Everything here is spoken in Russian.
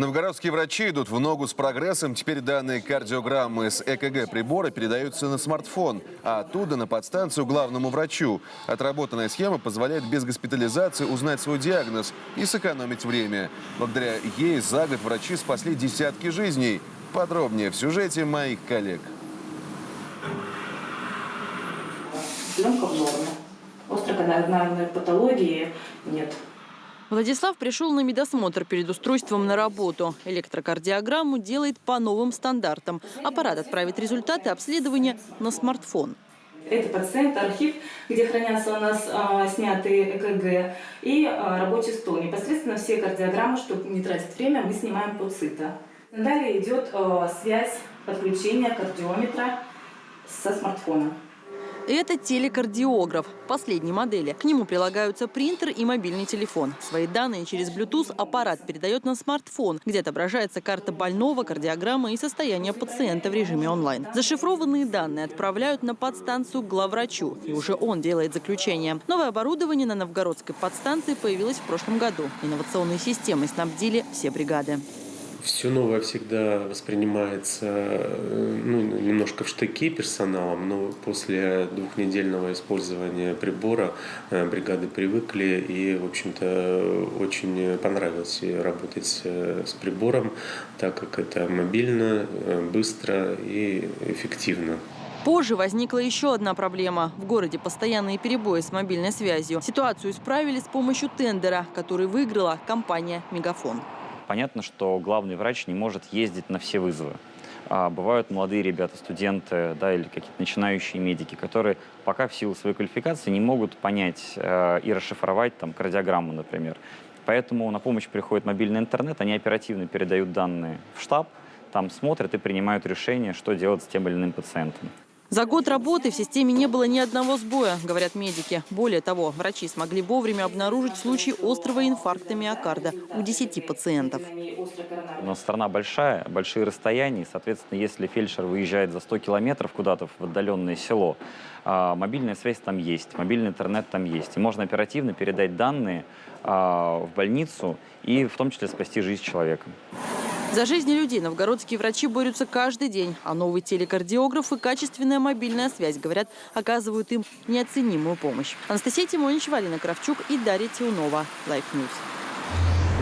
Новгородские врачи идут в ногу с прогрессом. Теперь данные кардиограммы с ЭКГ прибора передаются на смартфон, а оттуда на подстанцию главному врачу. Отработанная схема позволяет без госпитализации узнать свой диагноз и сэкономить время. Благодаря ей за год врачи спасли десятки жизней. Подробнее в сюжете моих коллег. Съемка в норме. Острокоронарной патологии нет. Владислав пришел на медосмотр перед устройством на работу. Электрокардиограмму делает по новым стандартам. Аппарат отправит результаты обследования на смартфон. Это пациент, архив, где хранятся у нас а, снятые ЭКГ и а, рабочий стол. Непосредственно все кардиограммы, чтобы не тратить время, мы снимаем под цита. Далее идет а, связь подключения кардиометра со смартфона. Это телекардиограф последней модели. К нему прилагаются принтер и мобильный телефон. Свои данные через Bluetooth аппарат передает на смартфон, где отображается карта больного, кардиограмма и состояние пациента в режиме онлайн. Зашифрованные данные отправляют на подстанцию к главврачу, и уже он делает заключение. Новое оборудование на новгородской подстанции появилось в прошлом году. Инновационные системы снабдили все бригады. Все новое всегда воспринимается э, ну, немножко в штыки персоналом, но после двухнедельного использования прибора э, бригады привыкли и, в общем-то, очень понравилось работать с прибором, так как это мобильно, э, быстро и эффективно. Позже возникла еще одна проблема. В городе постоянные перебои с мобильной связью. Ситуацию исправили с помощью тендера, который выиграла компания «Мегафон». Понятно, что главный врач не может ездить на все вызовы. А бывают молодые ребята, студенты да, или какие-то начинающие медики, которые пока в силу своей квалификации не могут понять э, и расшифровать там, кардиограмму, например. Поэтому на помощь приходит мобильный интернет, они оперативно передают данные в штаб, там смотрят и принимают решение, что делать с тем или иным пациентом. За год работы в системе не было ни одного сбоя, говорят медики. Более того, врачи смогли вовремя обнаружить случай острого инфаркта миокарда у 10 пациентов. У нас страна большая, большие расстояния. Соответственно, если фельдшер выезжает за 100 километров куда-то в отдаленное село, а, мобильная связь там есть, мобильный интернет там есть. И можно оперативно передать данные а, в больницу и в том числе спасти жизнь человека. За жизни людей новгородские врачи борются каждый день, а новый телекардиограф и качественная мобильная связь, говорят, оказывают им неоценимую помощь. Анастасия Тимонич, Валина Кравчук и Дарья Тиунова. Life News.